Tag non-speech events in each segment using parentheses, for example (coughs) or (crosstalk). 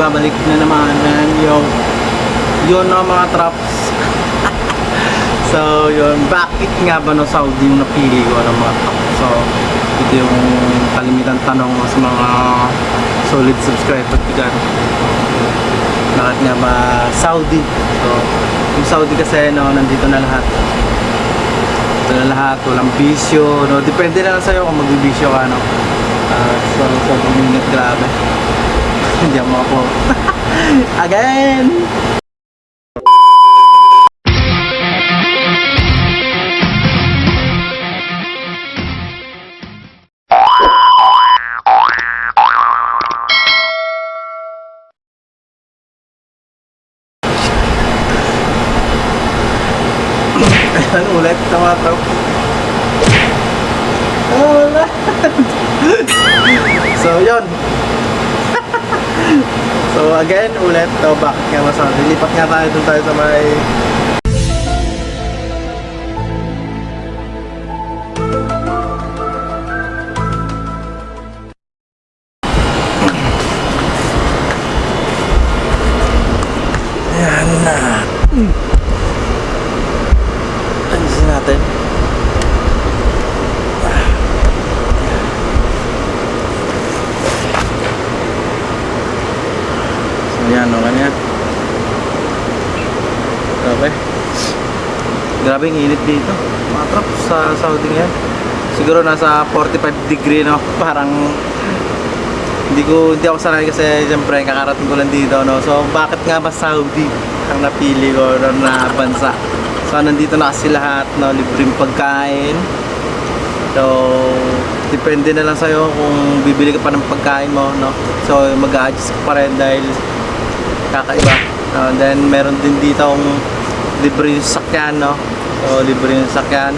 nagbabalik na naman and yung yun no mga traps. (laughs) So yun bakit nga ba no Saudi yung napili ko ng mga traps? So ito yung kalimitan tanong sa mga solid subscriber ko dyan. Bakit nga ba Saudi? So yung Saudi kasi no nandito na lahat. Ito na lahat walang bisyo no? Depende na lang sa'yo kung magbibisyo ka no? Ah, so sobrang minute grabe (laughs) hindi ako ako (laughs) again Ayan (laughs) ulit, tama-tap. Wala. so, yun. (coughs) so, again, ulit. So, bakit nga masabi? Lilipat nga tayo dun tayo sa may... Ayan na. Ayusin natin. Yan, yan. Grabe. Grabe ang init dito. Mga trap sa Saudi ngayon. Siguro nasa 45 degree no. (laughs) Parang hindi ko hindi ako sanay kasi siyempre kakarating ko lang dito no. So bakit nga ba Saudi ang napili ko no, na bansa? So nandito na kasi lahat no, libreng pagkain. So depende na lang sa'yo kung bibili ka pa ng pagkain mo no. So mag-adjust pa rin dahil kakaiba. Uh, then meron din dito ang libre sakyan no. So libre yung sakyan.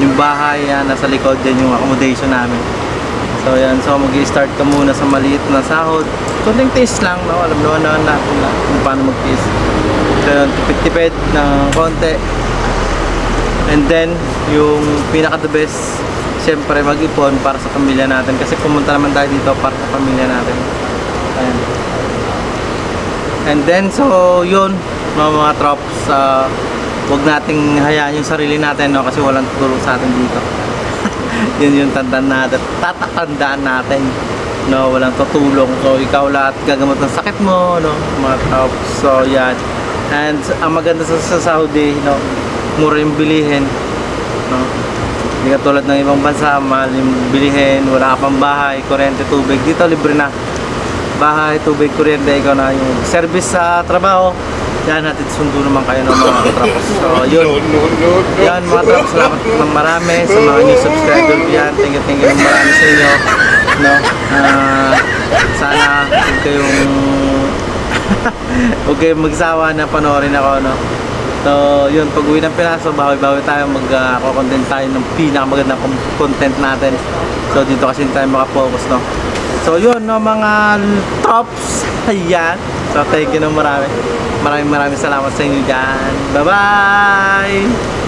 Yung bahay yan, nasa likod yan yung accommodation namin. So yan, so mag start ka muna sa maliit na sahod. Kunting taste lang, no? alam naman naman natin na kung paano mag-taste. So yun, tipid-tipid ng konti. And then, yung pinaka the best, siyempre mag-ipon para sa pamilya natin. Kasi pumunta naman tayo dito para sa pamilya natin. Ayan. And then, so yun, mga mga trops, uh, huwag nating hayaan yung sarili natin, no? Kasi walang tutulong sa atin dito. (laughs) yun yung tandaan natin, tatatandaan natin, no? Walang tutulong. So, ikaw lahat gagamot ng sakit mo, no? Mga trops, so yan. And ang maganda sa, sa Saudi, no? Mura yung bilihin, no? Hindi ka tulad ng ibang bansa, mahal yung bilihin, wala ka pang bahay, kuryente, tubig. Dito, libre na bahay, tubig, kuryente, ikaw na yung service sa trabaho. Yan, natin sundo naman kayo ng mga trapos. So, yun. Yan, mga trapos, salamat ng marami sa mga new subscriber yan. Thank you, thank you ng marami sa inyo. No? Ah, sana huwag kayong (laughs) huwag kayong magsawa na panoorin ako, no? So, yun, pag uwi ng Pinas, so bawi-bawi tayo, mag-content tayo ng pinakamagandang con- content natin. So, dito kasi tayo makafocus, no? So, yun, no, mga tops. (laughs) Ayan. So, thank you ng marami. Maraming maraming salamat sa inyo dyan. Bye-bye!